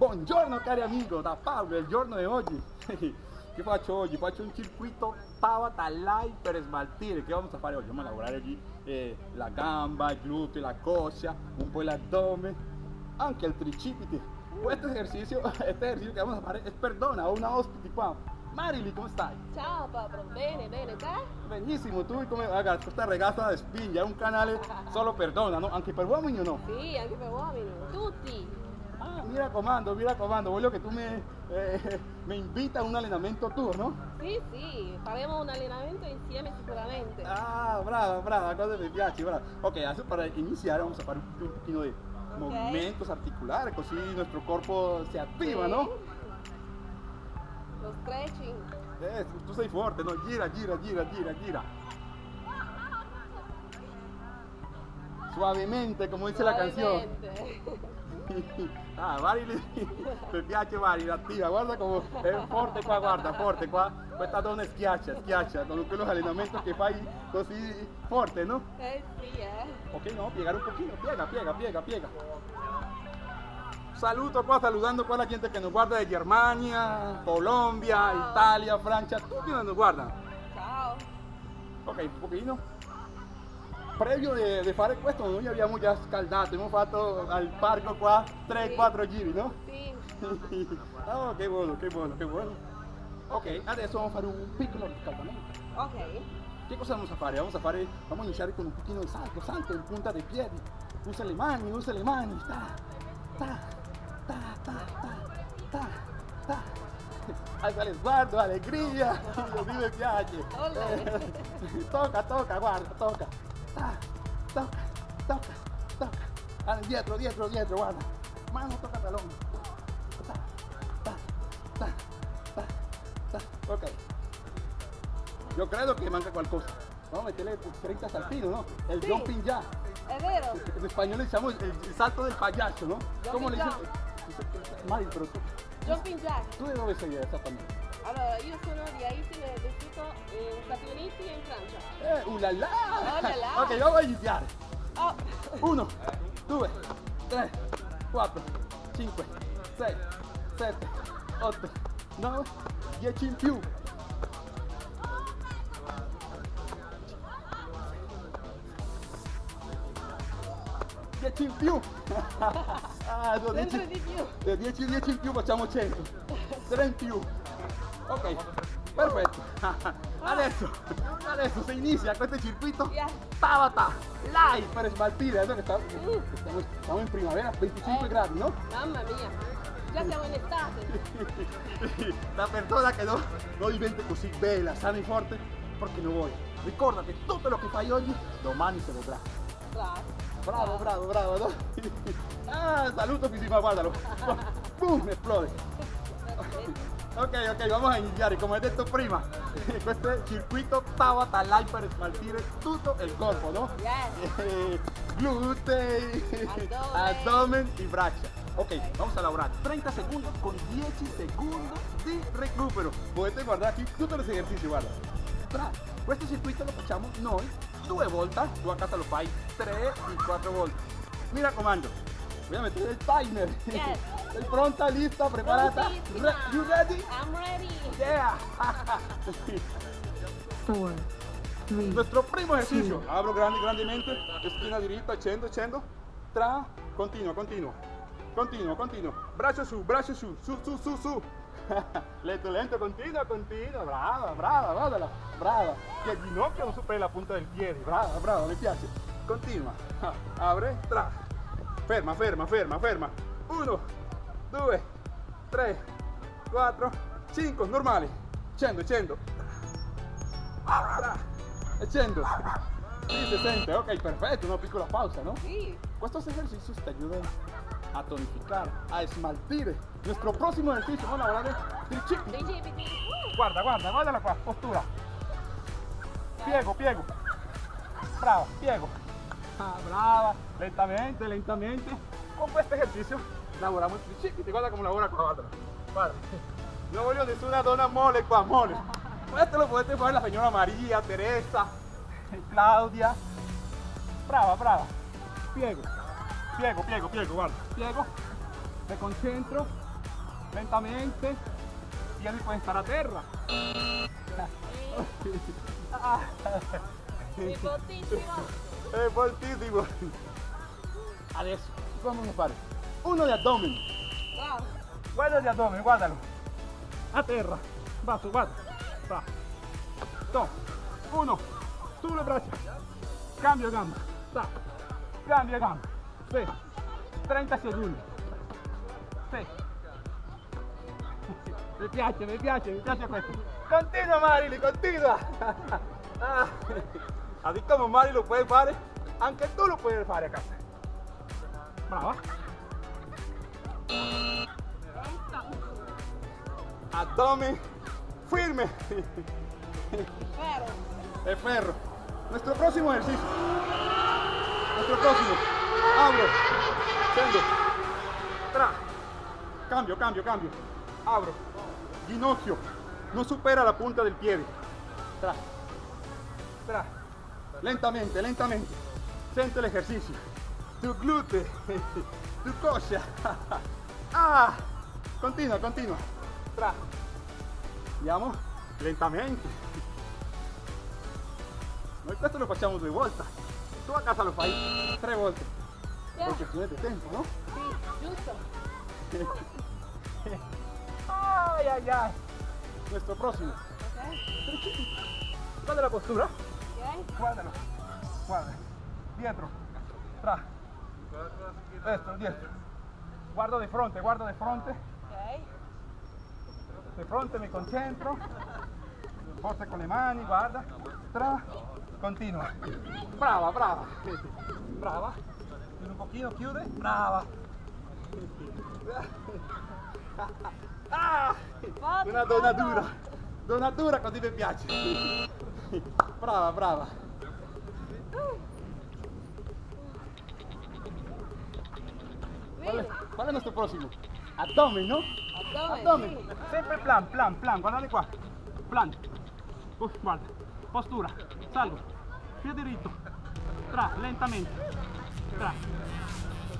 Buongiorno cari amigo, da Paolo, il giorno di oggi. Che faccio oggi? Faccio un circuito Tabata Live per smaltire. Che vamos a fare oggi? Vamos a lavorare oggi eh, la gamba, il gluteo, la coscia, un po' l'addome, anche il tricipite. Questo esercizio, este ejercicio che vamos a fare è per donna, ho una ospite qua. Marily, come stai? Ciao Pablo, bene, bene, te? Benissimo, tu come raga, questa ragazza spinge, è un canale solo per donna, no? Anche per uomini o no? Sì, anche per uomini, tutti. Ah, mi raccomando, mi raccomando, voglio che tu mi, eh, mi inviti a un allenamento tuo, no? Sì, sì, faremo un allenamento insieme sicuramente. Ah, brava, brava, cosa mi piace, brava. Ok, adesso para iniziare vamos a fare un, pochino di movimientos articulares, così nuestro corpo si attiva, Sì. no? Lo stretching. Eh, tu sei forte, no? Gira, gira, gira, gira, gira. Suavemente, como dice la canción. Suavemente. ah, Marily, mi piace Marily, attiva, guarda come è forte qua, guarda, forte qua, questa donna schiaccia, schiaccia, con quellos allenamenti che fai così forte, no? Eh sì, eh. Ok, no, piegare un pochino, piega, piega, piega, piega. Saluto qua, saludando qua la gente que nos guarda de Germania, Colombia. Italia, Francia, tutti nos guardano. Ciao. Ok, un pochino. Previo di, di fare questo noi abbiamo già scaldato, abbiamo fatto al parco qua 3-4 giri, no? Sì. oh, che buono, che buono, che buono. Ok, adesso vamos a fare un piccolo riscaldamento. Ok. ¿Qué cosa vamos a fare? Vamos a fare, vamos a iniciar con un poquito de salto, salto en punta de piedi. Usa le mani, usa le mani. Ta, ta, ta, ta, ta, ta, ta. Alza lo sguardo, allegria. Così mi piace. Olè. Eh, tocca, tocca, guarda, tocca. Ta, tocca, tocca, tocca. Ah, dietro, dietro, dietro, guarda. Mano tocca talón. Ta, ta, ta, ta, ta. Ok. Yo creo que manca qualcosa. Vamos a meterle 30 saltinos, ¿no? El Sí. jumping vero? En español le llamamos el, salto del payaso, ¿no? ¿Cómo le Jumping dicen? Mari, pero tú, Jumping jack. ¿tú de dónde sei exactamente? Allora, io sono di Haiti, eh, vissuto in Stati Uniti e in Francia. Eh, ¡Uh, la, la! Oh. Ok, vamos a iniziare. Oh, Uno, due, tre, quattro, cinque, sei, sette, otto, nove, dieci in più. Dieci in più. Ah, sono sempre dieci- di più. De 10 10 in più facciamo 100 3 in più ok perfetto adesso adesso si inizia questo circuito. Tabata live per smaltire adesso che sta- stiamo, in primavera 25 Eh. gradi no? mamma mia. Già siamo in estate. la persona che no, non diventa così bella sana e forte perché non vuoi ricorda che tutto lo che fai oggi domani se vedrà Bravo. Bravo, bravo, bravo, no? Ah, saluto Pisima, guardalo. Boom, esplode. Ok, ok, vamos a iniziare, come ho detto prima, questo è il circuito Tabata Live per smaltire tutto il corpo, no? Yes. Abdomen. abdomen y braccia. Ok, vamos a lavorare 30 secondi con 10 secondi di recupero. Potete guardare qui tutti gli esercizi, guarda. Questo circuito lo facciamo noi due volte, tu a casa lo fai 3 y 4 volte. Mi raccomando, voy a meter el timer. Yes. Pronta, lista. Re- you ready? I'm ready. Yeah. four, three, Nuestro primo ejercicio. Abro grande, grandemente. Esquina diretta, scendo, scendo. Tra. Continuo, continuo. Continuo, continuo. Braccio su, braccio su. Su, su, su, su. lento, lento, continuo, continuo. Brava, brava. Brava. Que il ginocchio non superi la punta del piede. Brava, brava, mi piace. Continua. Abre, tra. Ferma, ferma, ferma, ferma. Uno, due, tre, quattro, cinque. Normali. Bra. E scendo. Sì, si sente, ok, perfetto, una piccola pausa, ¿no? Sì. Estos ejercicios te ayudan a tonificar, a esmaltir. Nuestro próximo ejercicio, vamos a hablar de tricipiti. Tricipiti. Uh. Guarda, guarda, guardala qua, postura. Piego, piego. Brava, piego. Brava. Lentamente, lentamente. Con questo ejercicio lavoriamo il tricipiti. Guarda come lavora qua, guarda. Guarda. No voglio nessuna donna mole qua, mole. Questo lo potete fare la signora Maria, Teresa, Claudia. Brava, brava. Piego. Piego, piego, piego, guarda. Piego. Me concentro. lentamente, piedi pueden estar a terra. È fortissimo. Adesso vamos a fare uno addome. Bravo. Guarda di addome, guardalo. A terra. Basso, guarda. Va. Dos. Uno. Su le braccia. Cambio gamba. Sta. Cambia gamba. Sì. 30 secondi. Sì. Mi piace, mi piace, mi piace questo. Continua Marili, continua. Ah, Así como Mari lo puede fare, anche tu lo puedes fare a casa. Brava. Abdomen firme. Vero. El ferro. Nuestro próximo ejercicio. Nuestro próximo. Abro. Tengo. Tra. Cambio, cambio, cambio. Abro. Ginocchio. No supera la punta del pie. Tra. Tra. Lentamente, lentamente. Siente el ejercicio. Tu glúteo. Tu coscia. Ah. Continua, continua. Tra. Andiamo lentamente. Noi questo lo facciamo due volte. Tu a casa lo fai tre volte. Yeah. Per questione di tempo, no? Sì, giusto. Ay, ay, ay. Nuestro próximo. Ok. Guarda la postura. Guardalo. Guarda. Dietro. Tra. Destro, dietro. Guardo de fronte, guardo de fronte. De fronte mi concentro. Forza con le mani, guarda. Tra. Continua. Brava, brava. Brava. Un pochino, chiude. Brava. Ah, una donna dura. Donna dura così mi piace. Brava, brava. ¿Cuál es, Vedi? cuál es nuestro próximo? Abdomen, ¿no? Abdomen, Abdomen. sì. Sempre plan, plan, plan. Guardate qua. Plan. Uf, guarda. Postura. Salgo. Piede diritto. Tra, lentamente. Tra.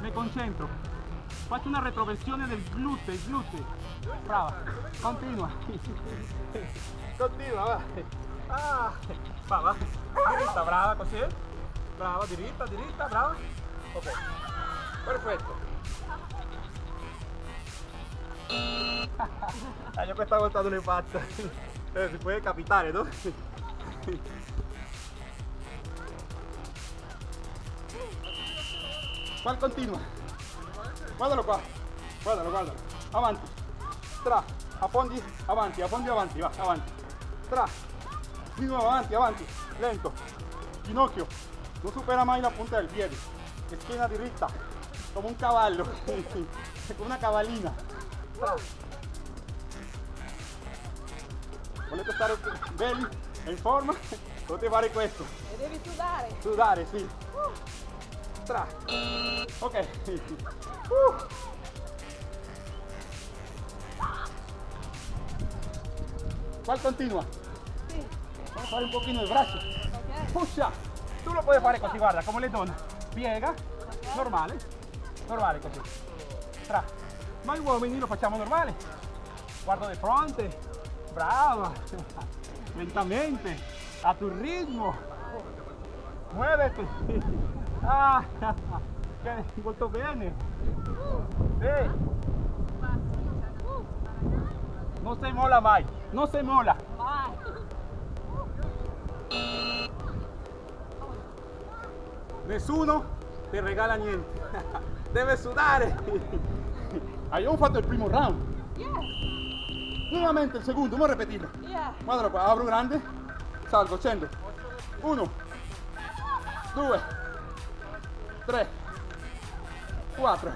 Me concentro. Faccio una retroversione del gluteo, il gluteo. Brava. Continua. Continua, va. Ah. Va, va. Diritta, brava, così. Brava, diritta, diritta, brava. Ok. Perfetto. Ah, io questa volta non l'ho fatta. Eh, si può capitare, no? Qual continua? Guardalo qua. Guardalo, guardalo. Avanti. Tra. Affondi, avanti, affondi, avanti, va, avanti. Tra. Nuovo, avanti, avanti. Lento. Ginocchio. Non supera mai la punta del piede. Schiena diritta. Come un cavallo. Come una cavallina. Tra. Volete stare belli e in forma? Potete fare questo. E devi sudare. Sudare, sì. Tra. Ok. Uh. ¿Cuál continua? Fare un pochino brazo. Ok. Pusha. Tu lo puoi fare così, guarda, come le donne. Piega, normale. Normale così. Tra. Noi uomini lo facciamo normale. Guardo di fronte. Brava. Lentamente. A tu ritmo. Muévete. Ah, molto bene. Sì. Non si mola mai. Non si mola. Vai. Nessuno ti regala niente. Deve sudare. Abbiamo fatto il primo round. Yeah. Nuovamente il secondo, vamos a repetirlo. Yeah. Guardalo qua, apro grande, salgo, scendo. Uno, due, tre, quattro,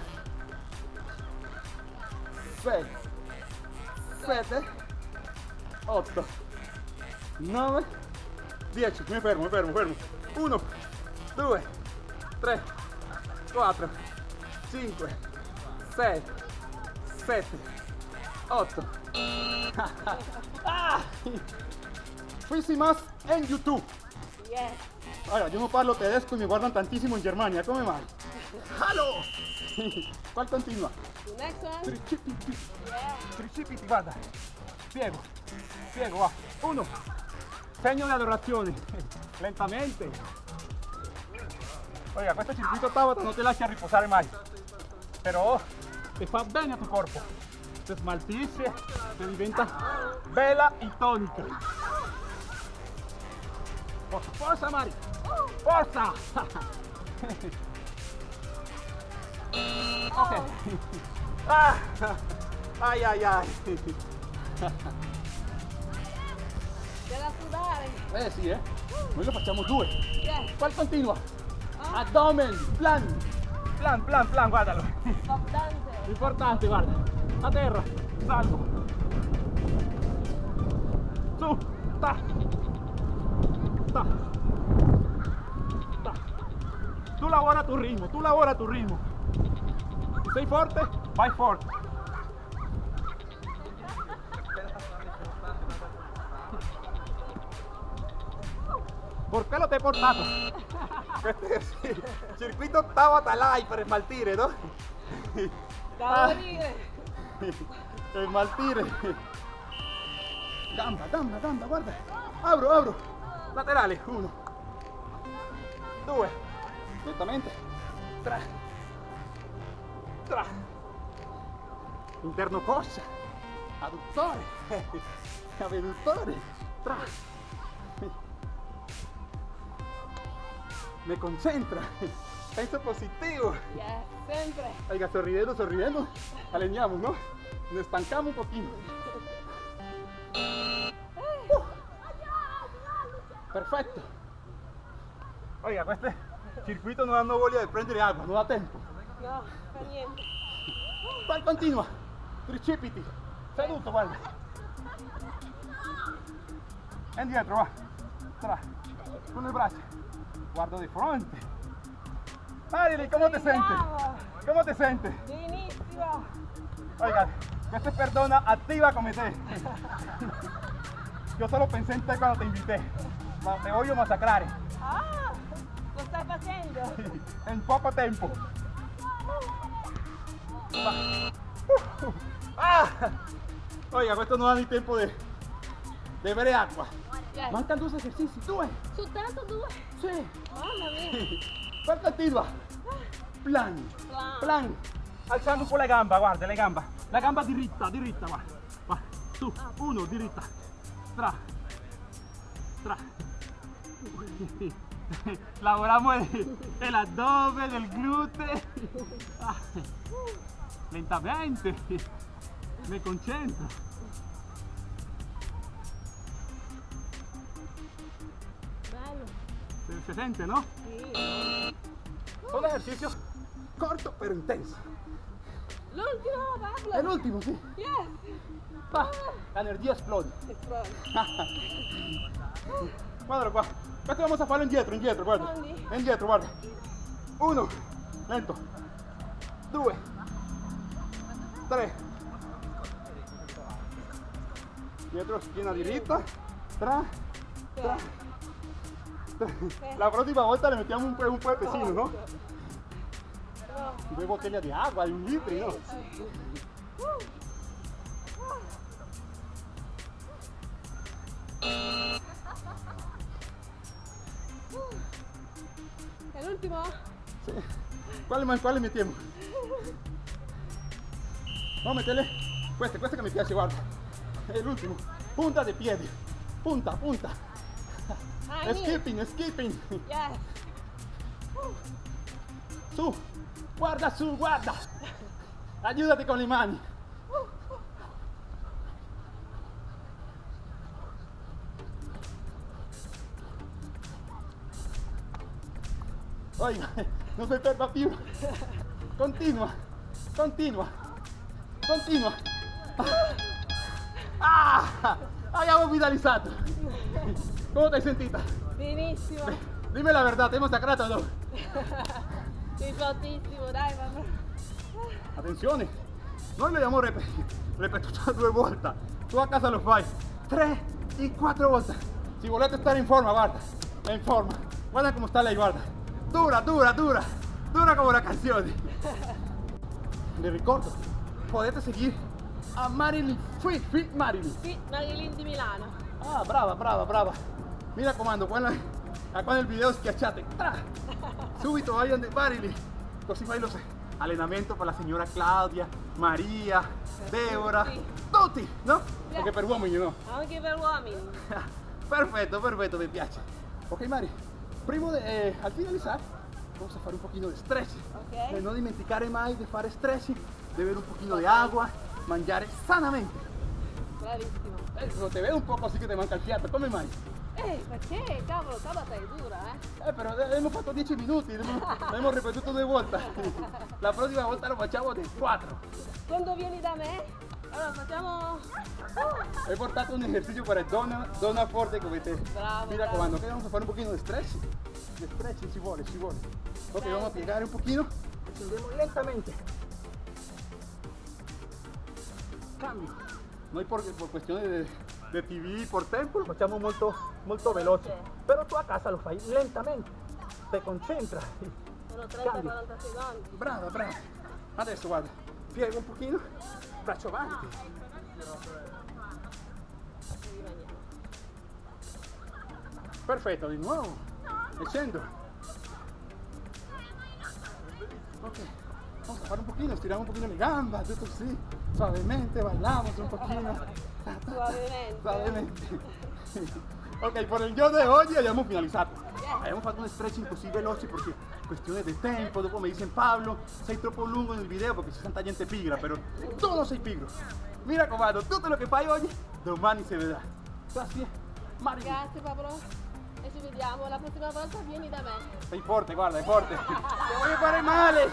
sei, sette, otto, nove, dieci. Mi fermo, mi fermo, fermo. Uno, due, tre, quattro, cinque, sei, sette, otto. ah! Fisi más en YouTube. Yeah. Ahora, yo no parlo tedesco y me guardan tantísimo en Germania. ¿Cómo mai? Hallo! ¿Cuál continua? The next one. Tricipiti. Yeah. Tricipiti, guarda. Piego. Piego, va. Uno. Segno di adorazione. Lentamente. Oiga, questo circuito Tabata non ti lascia riposare mai. Però ti fa bene a tu corpo. Ti smaltisce, ti diventa bella e tonica. Forza, forza Mari! Forza! ok. Ah, ai ai ai. Della sudare. Eh sì, eh. Noi lo facciamo due. Yeah. Qual continua? Abdomen, plan. Plan, plan, plan, guardalo. dance. Importante, guarda. A terra, salvo. Su, ta. Ta. Ta. Tu lavora a tu ritmo, tu lavora a tu ritmo. Se sei forte, vai forte. ¿Por qué lo te he portato? Circuito Tabata Live per smaltire, no? Da morire. Smaltire. Gamba, gamba, gamba, guarda. Apro, apro. Laterale, uno. Due. Lentamente. Tre. Tre. Interno coscia. Adduttore. Abduttore. Tre. Me concentra. Penso positivo. Yeah, sempre. Oiga, sorriendo, sorriendo. Alineamos, ¿no? Nos estancamos un poquito. Uh. Perfetto. Oiga, este circuito non hanno voglia di prendere acqua, non ha tempo. No, fa niente. Qual continua? Tricipiti. Seduto, guarda. Indietro, va. Tra. Con le braccia. Guardo di fronte. Marili, come ti senti? Bravo. Come ti senti? Benissimo. Oiga, questa es persona activa como te. Yo solo pensé en ti cuando te invité. Te voy a masacrar Ah, lo stai facendo? en poco tiempo. Ah! Oiga, questo non ha ni tempo di de bere acqua. Yeah. Mancan dos esercizi, due. Soltanto due? Sì. Mamma mia. Qual continua? Plan. Plan. Plan. Alzando un po' la gamba, guarda, le gamba. La gamba diritta, diritta, va. Va. Su, uno, diritta. Tra. Tra. Lavoramos el, el abdomen, el glúteo. Ah. Lentamente. Me concentro. Se, siente, ¿no? Sì. Son ejercicios cortos pero intensos. L'ultimo, Pablo. El último, sí. Yes. Va. La energía explode. Esplode. Guardalo qua. Questo vamos a farlo indietro, indietro, guarda. Quindi? Indietro, guarda. Uno. Lento. Due. Tre. Dietro, schiena diritta. Tra. Tra. Tra. La prossima volta le mettiamo un, un puentecino, no? Due bottiglie di acqua, di un litro, no? È l'ultimo? Sì. Quale, ma- quale mettiamo? No, mettele. Queste, queste che mi piace, guarda. È l'ultimo. Punta di piedi. Punta, punta. Ah, niente. Skipping, skipping. Yes. Su. Guarda su, guarda. Aiutati con le mani. Oiga, si ferma più. Continua, continua, continua. Ah, abbiamo vitalizzato. Come ti hai sentita? Benissimo. Dime la verdad, ¿te hemos sacrato o no? Sei fortissimo, dai, mamma. Attenzione, noi lo abbiamo rep- ripetuto due volte, tu a casa lo fai tre e quattro volte. Si volete stare in forma, guarda, è in forma. Guarda come sta lei, guarda. Dura, dura, dura, dura come la canzone. vi ricordo, potete seguire a Marilyn, Fit, Fit Marilyn. Sì, Marilyn di Milano. Ah, brava, brava, brava. Mi raccomando, qua, nel- qua nel video schiacciate. Tra. Subito vayan de Marilyn. Così fai lo allenamento per la signora Claudia, Maria, Deborah, Tutti. no? Perché per uomini no. Anche per uomini. Perfetto, perfetto, mi piace. Ok Mari, prima de, eh, al finalizar vamos a fare un pochino di stretch. Ok. Eh, non dimenticare mai di fare stretch, beber un pochino di agua, mangiare sanamente. Bravissimo. Eh, no te veo un poco así que te manca il fiato, come mai? Eh, perché? Cavolo, Tabata è dura, eh. Eh, però eh, abbiamo fatto 10 minuti, l'abbiamo ripetuto due volte. La prossima volta lo facciamo di 4. Quando vieni da me, allora facciamo... He portato un ejercicio para donna, donna forte come te. Bravo, Mi raccomando, che vamos a fare un pochino di stretch. Di stretch ci vuole, ci vuole. Ok, vamos a piegare un pochino. Scendemos lentamente. Cambio. Noi por, por cuestiones de, de TV, por tempo, lo facciamo molto, molto veloce. Però tu a casa lo fai lentamente. Te concentras. Sono Cambio. 30-40 secondi. Brava, brava. Adesso guarda, piego un pochino, braccio avanti. Perfetto, di nuovo. E scendo. Ok, vamos a fare un pochino, stiramos un pochino le gamba, tutto così. Suavemente, bailamos un pochino. Suavemente. Suavemente. Ok, por el giorno di oggi abbiamo finalizzato. Abbiamo fatto un stretching così veloce perché questione di tempo, dopo mi dicen Pablo, sei troppo lungo nel video perché c'è tanta gente pigra, però tu non sei pigro. Mi raccomando, tutto lo che fai oggi, domani si vedrà. Grazie, Mario. Grazie Pablo. E ci vediamo. La prossima volta vieni da me. Sei forte, guarda, è forte. Ti voglio fare male.